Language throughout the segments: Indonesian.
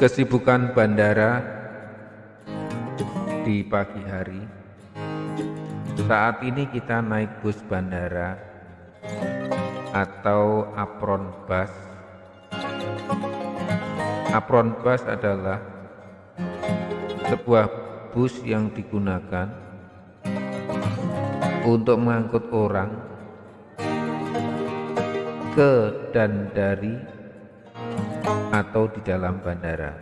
Kesibukan bandara di pagi hari. Saat ini kita naik bus bandara atau apron bus. Apron bus adalah sebuah bus yang digunakan untuk mengangkut orang ke dan dari atau di dalam bandara.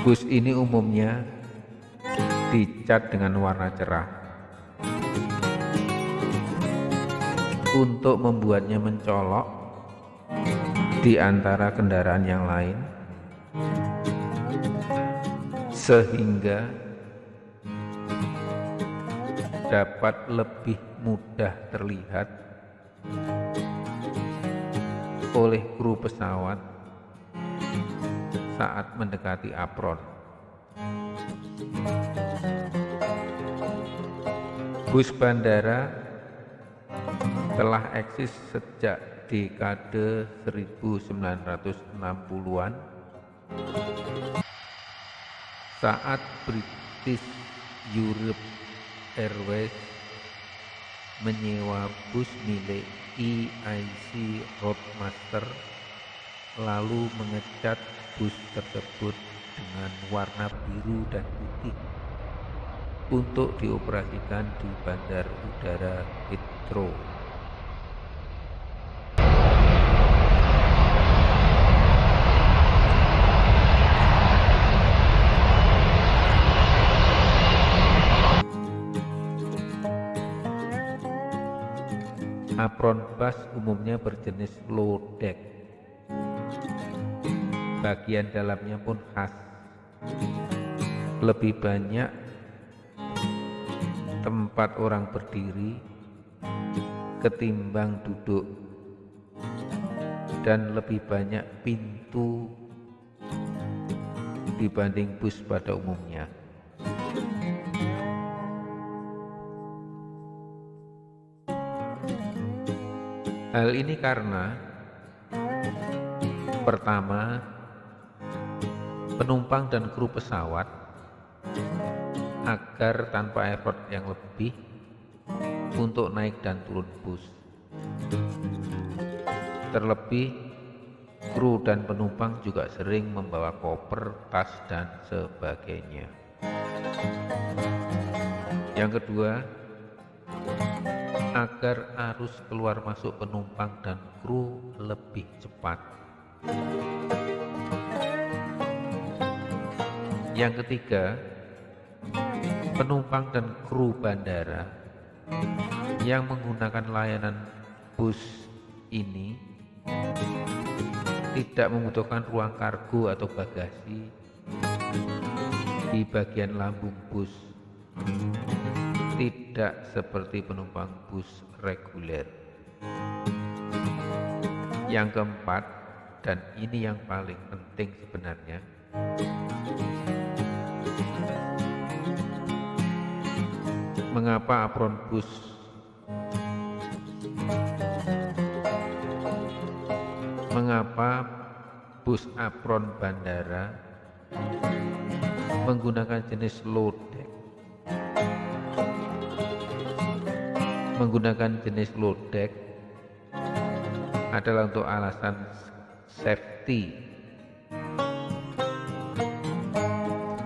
Bus ini umumnya dicat dengan warna cerah untuk membuatnya mencolok di antara kendaraan yang lain sehingga dapat lebih mudah terlihat oleh kru pesawat saat mendekati apron. Bus bandara telah eksis sejak dekade 1960-an saat British Europe Airways menyewa bus milik EIC Roadmaster lalu mengecat bus tersebut dengan warna biru dan putih untuk dioperasikan di Bandar Udara Heathrow. Apron bus umumnya berjenis low deck. Bagian dalamnya pun khas. Lebih banyak tempat orang berdiri ketimbang duduk dan lebih banyak pintu dibanding bus pada umumnya. Hal ini karena pertama, penumpang dan kru pesawat agar tanpa effort yang lebih untuk naik dan turun bus. Terlebih, kru dan penumpang juga sering membawa koper, tas, dan sebagainya. Yang kedua, agar arus keluar masuk penumpang dan kru lebih cepat. Yang ketiga, penumpang dan kru bandara yang menggunakan layanan bus ini tidak membutuhkan ruang kargo atau bagasi di bagian lambung bus tidak seperti penumpang bus reguler. Yang keempat, dan ini yang paling penting sebenarnya, mengapa apron bus mengapa bus apron bandara menggunakan jenis deck menggunakan jenis low deck adalah untuk alasan safety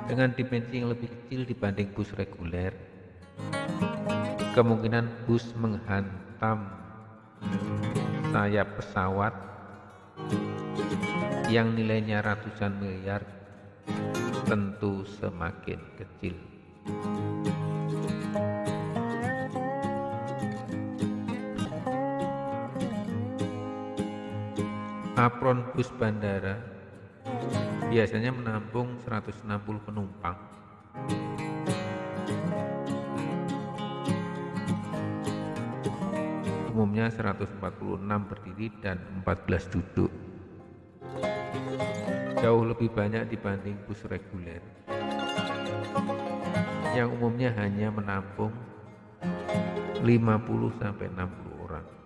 dengan dimensi yang lebih kecil dibanding bus reguler kemungkinan bus menghantam sayap pesawat yang nilainya ratusan miliar tentu semakin kecil. Apron bus bandara biasanya menampung 160 penumpang. Umumnya 146 berdiri dan 14 duduk. Jauh lebih banyak dibanding bus reguler yang umumnya hanya menampung 50 sampai 60